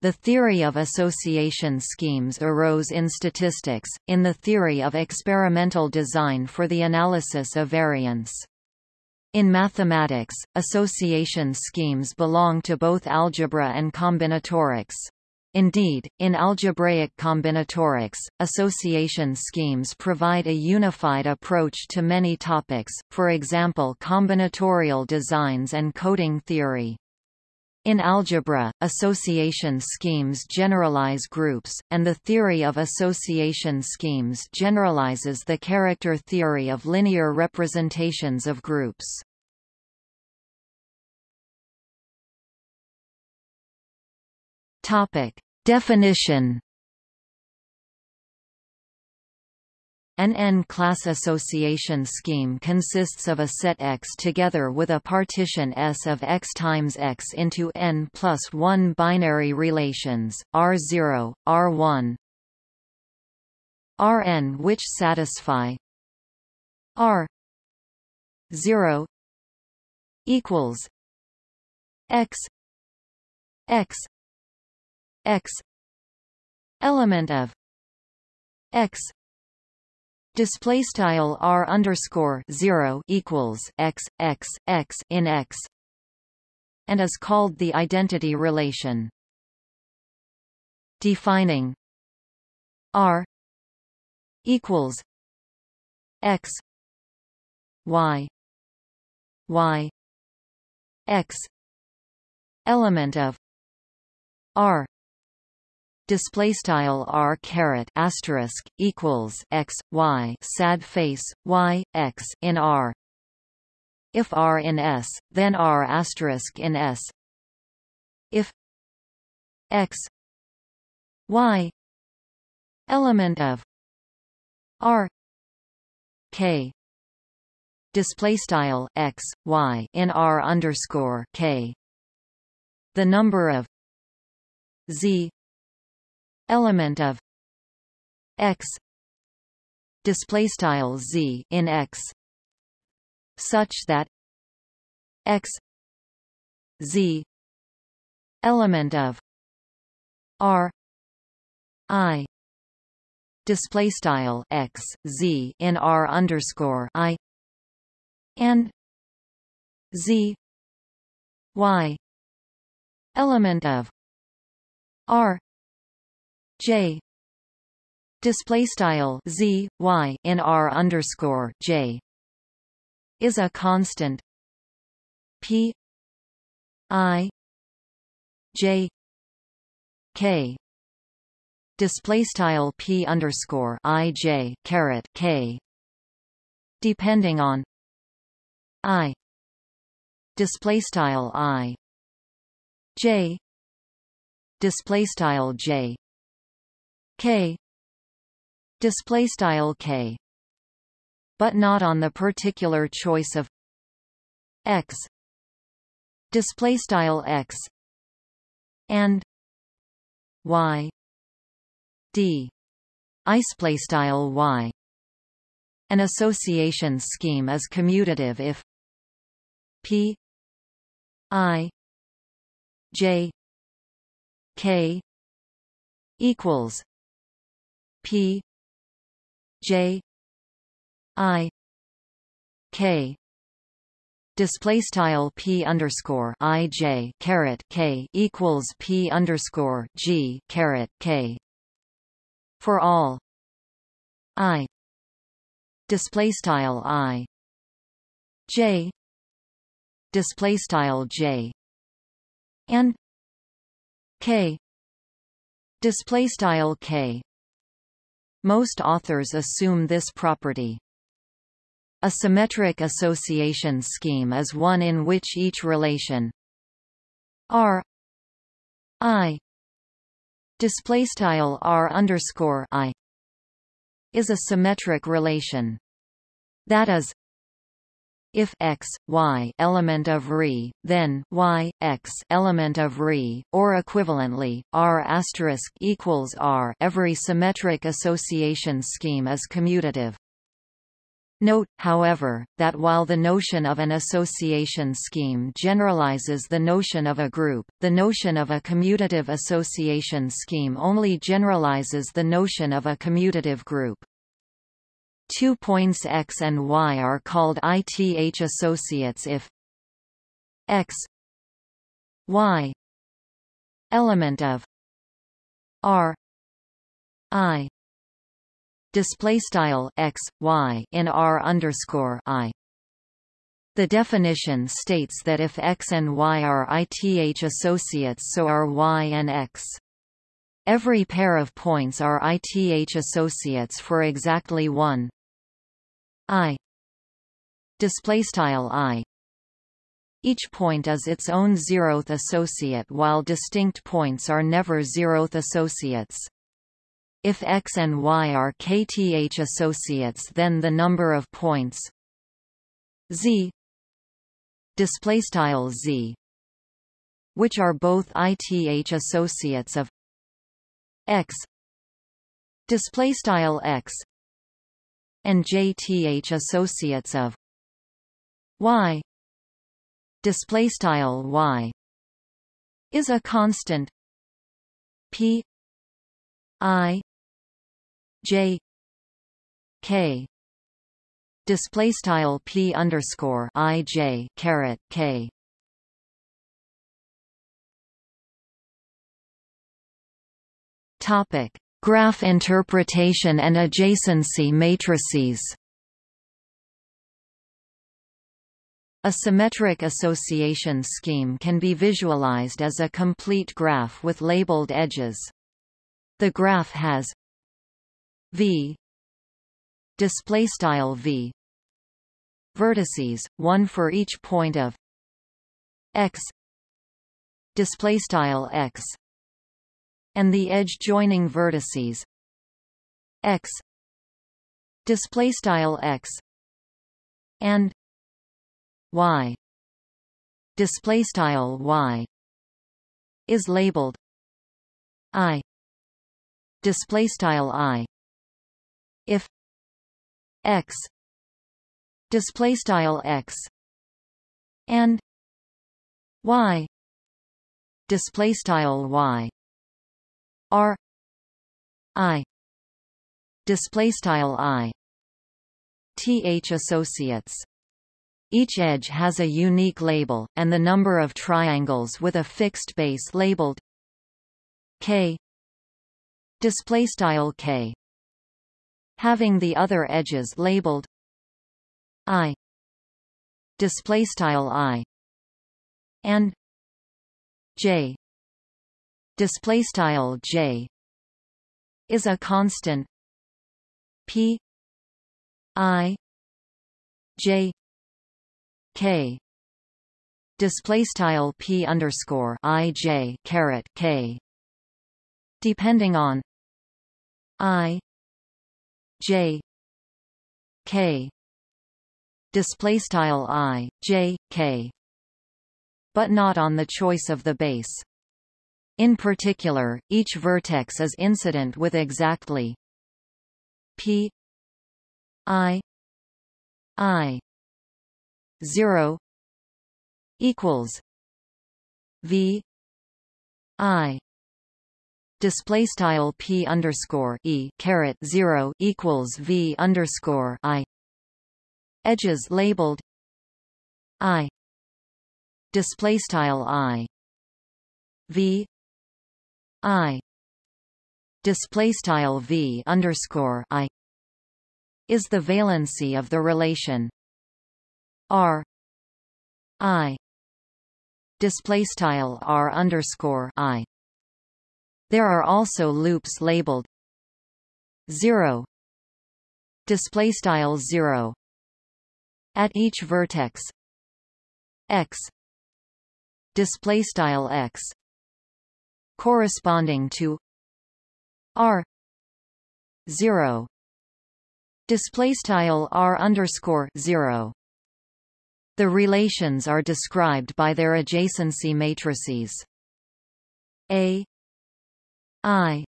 The theory of association schemes arose in statistics, in the theory of experimental design for the analysis of variance. In mathematics, association schemes belong to both algebra and combinatorics. Indeed, in algebraic combinatorics, association schemes provide a unified approach to many topics, for example combinatorial designs and coding theory. In algebra, association schemes generalize groups, and the theory of association schemes generalizes the character theory of linear representations of groups. Topic: Definition An n-class association scheme consists of a set X together with a partition S of X times X into n plus 1 binary relations, R0, R1, Rn which satisfy R 0 equals X X X element of X display style r underscore zero equals x x x in x and is called the identity relation. Defining r equals x y y x element of r display style r caret asterisk equals x y sad face y x in r. If r in s then r asterisk in s. If x y element of r k display style x y in r underscore k. The number of z element of x. Display style z in x. Such that x z element of r i. Display style x z in r underscore i and z y element of r J. Display style Z Y in R underscore J. Is a constant. P I J K. Display style P underscore I J caret K. Depending on I. Display style I. J. Display style J k. Display style k. But not on the particular choice of x. Display style x. And y. D. Display style y. An association scheme is commutative if p i j k equals P J I K. Display style p underscore i j caret k equals p underscore g caret k. For all. I. Display style i. J. Display style j. And k. Display style k most authors assume this property. A symmetric association scheme is one in which each relation R I display style R underscore I is a symmetric relation. That is, if x, y element of Re, then y, x element of Re, or equivalently, R asterisk equals R every symmetric association scheme is commutative. Note, however, that while the notion of an association scheme generalizes the notion of a group, the notion of a commutative association scheme only generalizes the notion of a commutative group. Two points x and y are called ith associates if x y element of r i display style x y in r underscore i. The definition states that if x and y are ith associates, so are y and x. Every pair of points are ith associates for exactly one i. Display style i. Each point is its own zeroth associate while distinct points are never zeroth associates. If X and Y are kth associates then the number of points Z Z which are both ith associates of X display style X and jth associates of Y. Display style Y. Is a constant. P. I. J. K. Display style P underscore I J caret K. Topic graph interpretation and adjacency matrices A symmetric association scheme can be visualized as a complete graph with labeled edges. The graph has v display style v vertices one for each point of x display style x and the edge joining vertices. X. Display style x. And y. Display style y. Is labeled i. Display style i. If x. Display style x. And y. Display style y are i display style i th associates. Each edge has a unique label, and the number of triangles with a fixed base labeled k display style k. Having the other edges labeled i display style i and j display style j is a constant. P i j k display style p underscore i j caret k. Depending on i J K. Display style I J K. But not on the choice of the base in particular each vertex is incident with exactly P I I 0 equals V I. Display style p underscore e caret zero equals v underscore i. Edges labeled i. Display style i v i. Display style v underscore i. Is the valency of the relation. R. I. Display style r underscore i. There are also loops labeled 0 display style 0 at each vertex x. Display style x corresponding to r 0 display style r underscore 0 the relations are described by their adjacency matrices. A I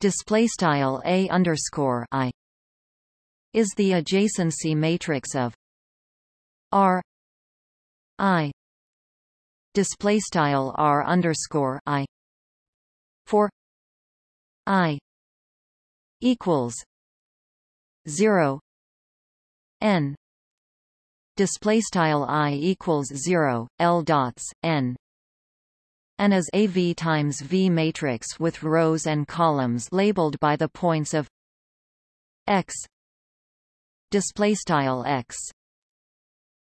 display style a underscore I is the adjacency matrix of R I display style R underscore I. For I equals zero N. Display style I equals zero L dots N. And as a V times V matrix with rows and columns labeled by the points of x. Display style x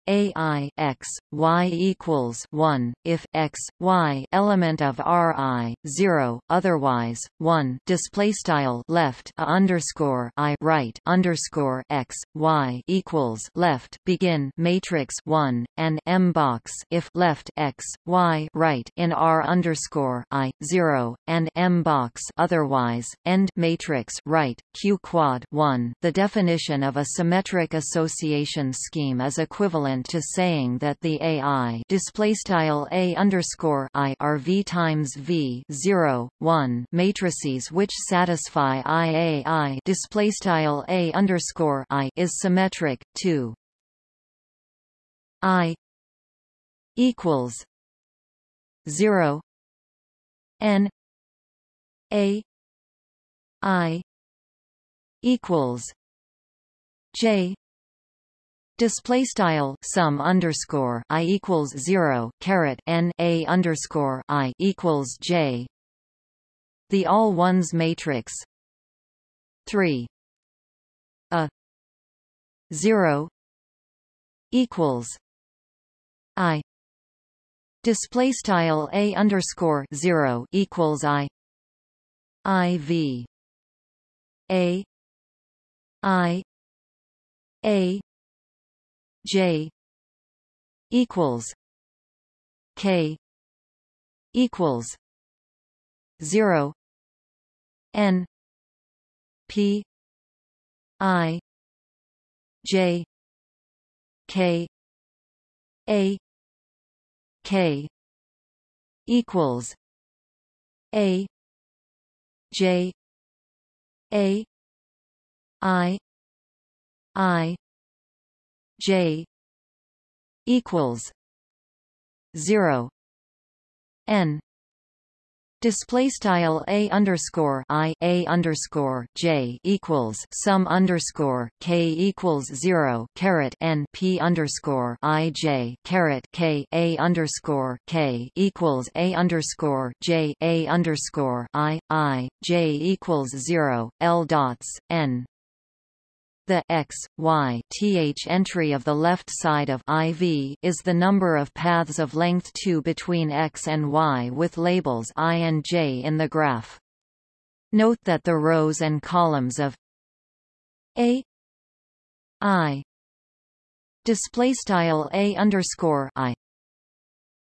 ai x y equals 1 if x y element of ri 0 otherwise 1 display style left a underscore i right underscore x y equals left. Begin matrix 1 and m box. If left x y right in r underscore i 0 and m box. Otherwise end matrix right q quad 1 the definition of a symmetric association scheme is equivalent equivalent to saying that the AI displaystyle a underscore I are V times V 0 1 matrices which satisfy IAI displaystyle a underscore I is symmetric 2 I equals 0 N A I equals J Display style sum underscore i equals zero caret n a underscore i equals j. The all ones matrix three a zero equals i. Display style a underscore zero equals i. I v. A. I. A J equals K equals zero N P I J K A K equals A J A I I J equals zero. N. Display style a underscore i a underscore j equals sum underscore k equals zero caret n p underscore i j caret k a underscore k equals a underscore j a underscore i i j equals zero l dots n the x, y, th entry of the left side of IV is the number of paths of length 2 between x and y with labels i and j in the graph. Note that the rows and columns of a i display style a underscore i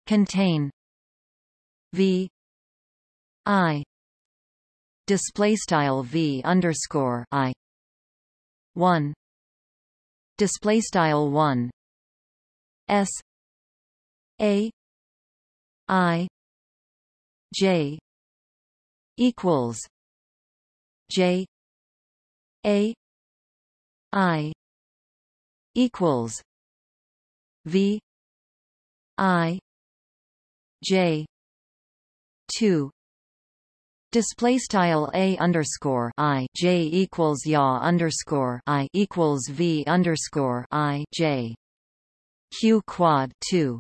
contain v i display style v underscore i 1 display style 1 s. A. I. J. equals j. A. I. equals v. I. J. 2 Display style a underscore i j equals ya underscore i equals v underscore i j q quad two.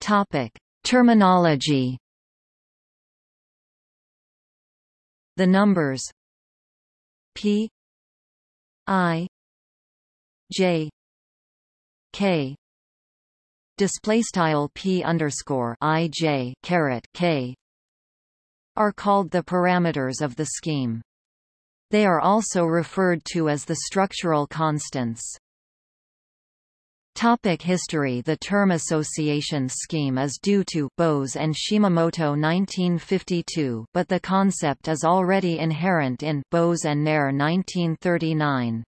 Topic terminology. The numbers p i j k display style p underscore i j caret k are called the parameters of the scheme. They are also referred to as the structural constants. Topic history The term association scheme is due to Bose and Shimamoto 1952 but the concept is already inherent in Bose and Nair 1939.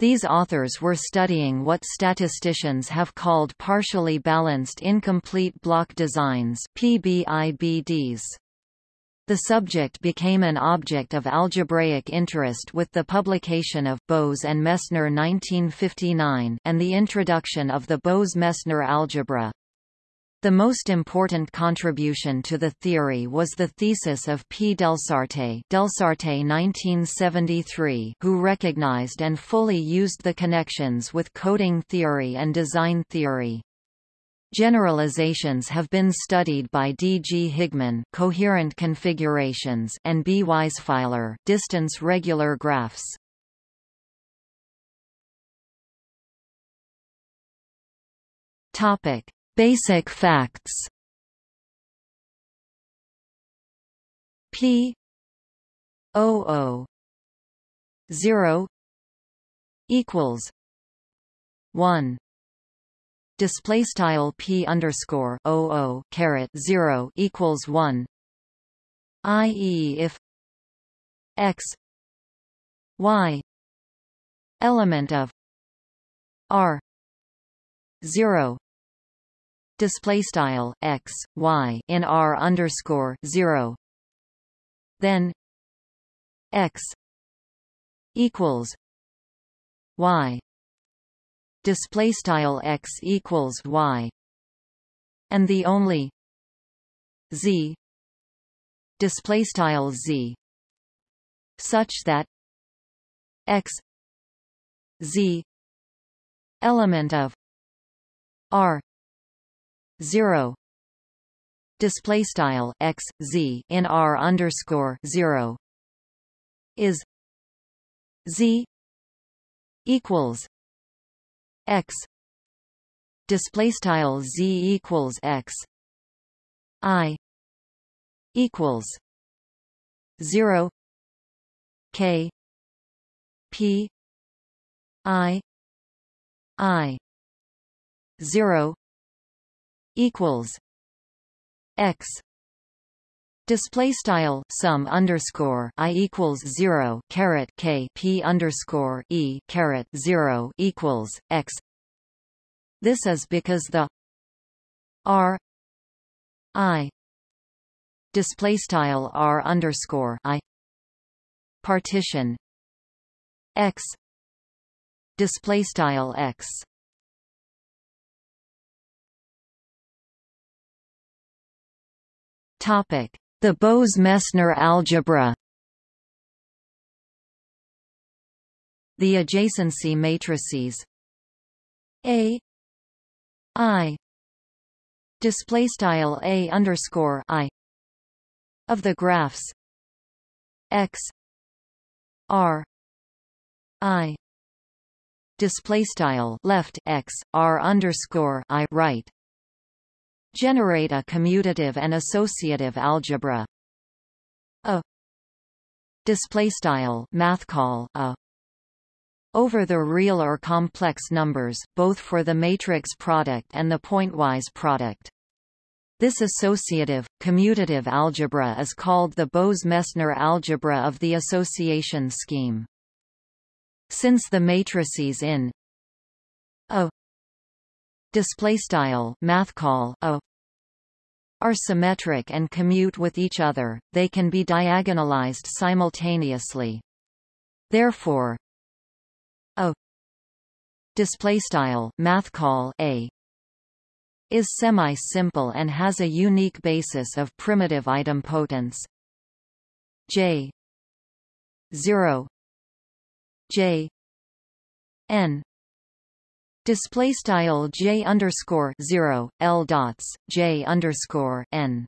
These authors were studying what statisticians have called partially balanced incomplete block designs PBIBDs. The subject became an object of algebraic interest with the publication of Bose and Mesner 1959 and the introduction of the Bose-Mesner algebra. The most important contribution to the theory was the thesis of P. Delsarte, Delsarte 1973 who recognized and fully used the connections with coding theory and design theory. Generalizations have been studied by D. G. Higman coherent configurations and B. Weisfeiler distance regular graphs. Topic: Basic facts. P O O zero equals one display style p underscore o o caret zero equals one, i.e. if x y element of r zero display style x y in r underscore zero, then x equals y. Display style x equals y. And the only z display style z such that x z element of r 0 display style x z in r underscore 0 is z equals x. Display style z equals x. I equals 0 k. P. I i 0 equals x display style sum underscore i equals zero caret k p underscore e caret zero equals x. This is because the r i display style r underscore i partition x display style x topic. The Bose-Mesner algebra. The adjacency matrices. A. I. Display style A underscore I. Of the graphs. X. R. I. Display style left X R underscore I right Generate a commutative and associative algebra. A display style math call a over the real or complex numbers, both for the matrix product and the pointwise product. This associative, commutative algebra is called the Bose-Mesner algebra of the association scheme. Since the matrices in display style math call a are symmetric and commute with each other they can be diagonalized simultaneously. Therefore a display style math call a is semi-simple and has a unique basis of primitive idempotents j 0 j n Display style j underscore zero l dots j underscore n.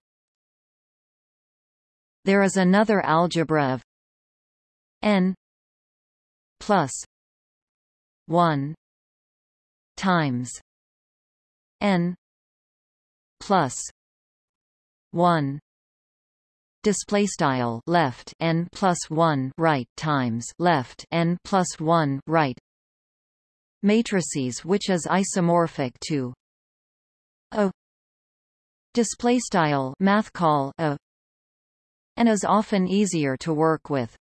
There is another algebra of n plus one times n plus one display style left n plus 1 right times left n plus 1 right matrices which is isomorphic to a display style math call a and is often easier to work with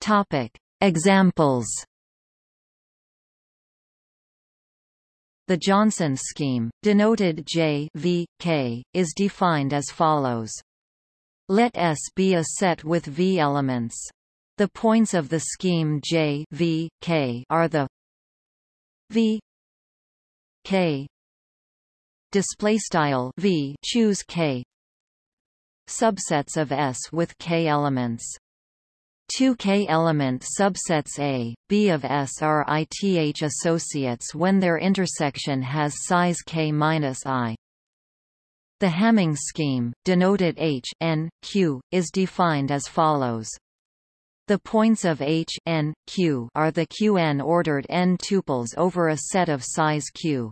topic examples The Johnson scheme, denoted J v, K, is defined as follows. Let S be a set with V elements. The points of the scheme J v, K are the V K display style V choose K subsets of S with K elements. Two K-element subsets A, B of S are ith associates when their intersection has size K-I. The Hamming scheme, denoted H n, Q, is defined as follows. The points of H n, Q are the Qn ordered n tuples over a set of size Q.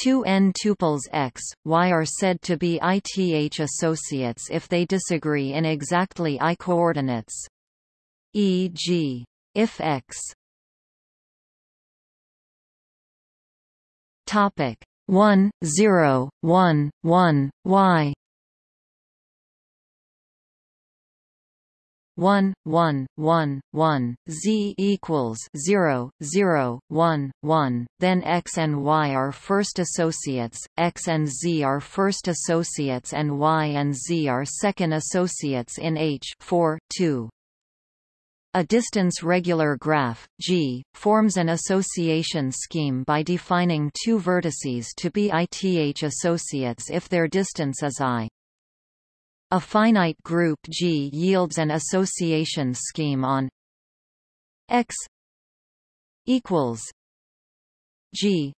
Two n tuples x, y are said to be ith associates if they disagree in exactly i coordinates. E.g., if x 1 0 1 1 y. 1 1 1 1 z equals 0 0 1 1 then x and y are first associates x and z are first associates and y and z are second associates in h 4 2 a distance regular graph, G, forms an association scheme by defining two vertices to be ith associates if their distance is i. A finite group G yields an association scheme on X equals G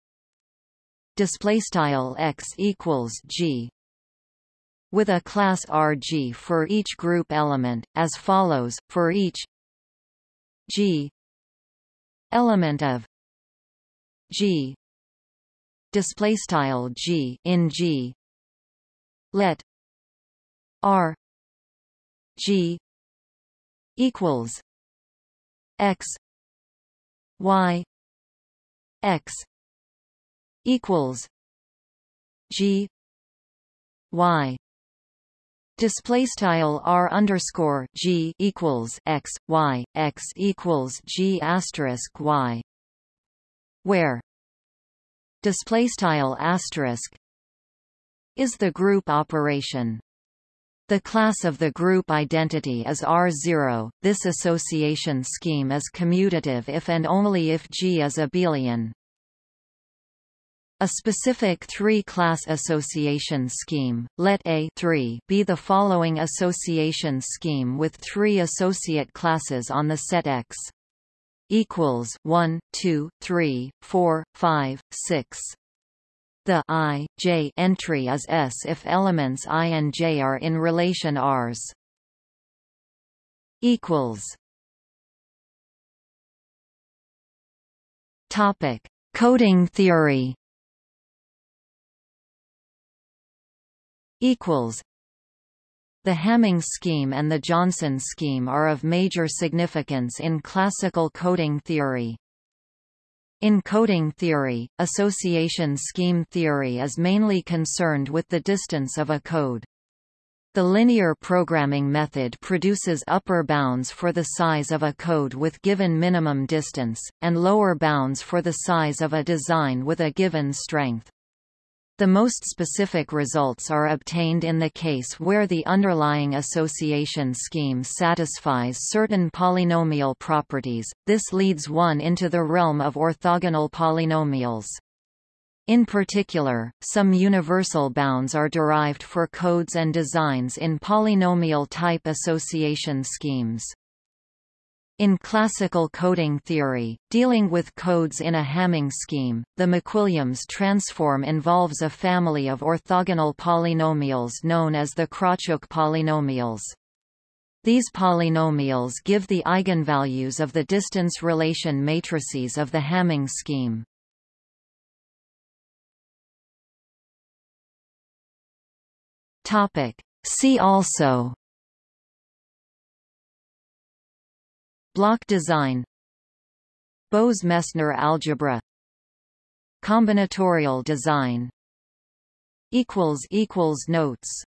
display style X equals G with a class RG for each group element as follows for each G. Element of G. Display style G in G. Let R G equals X Y X equals G Y Display style r underscore g equals x y x equals g asterisk y, where display style asterisk is the group operation. The class of the group identity is R0. This association scheme is commutative if and only if G is abelian. A specific three-class association scheme, let A 3 be the following association scheme with three associate classes on the set X equals 1, 2, 3, 4, 5, 6. The i, j entry is S if elements i and j are in relation Rs. Equals. Topic: Coding theory. Equals. The Hamming scheme and the Johnson scheme are of major significance in classical coding theory. In coding theory, association scheme theory is mainly concerned with the distance of a code. The linear programming method produces upper bounds for the size of a code with given minimum distance, and lower bounds for the size of a design with a given strength. The most specific results are obtained in the case where the underlying association scheme satisfies certain polynomial properties, this leads one into the realm of orthogonal polynomials. In particular, some universal bounds are derived for codes and designs in polynomial-type association schemes. In classical coding theory, dealing with codes in a Hamming scheme, the MacWilliams transform involves a family of orthogonal polynomials known as the Krawchuk polynomials. These polynomials give the eigenvalues of the distance relation matrices of the Hamming scheme. See also Block design. Bose-Mesner algebra. Combinatorial design. Notes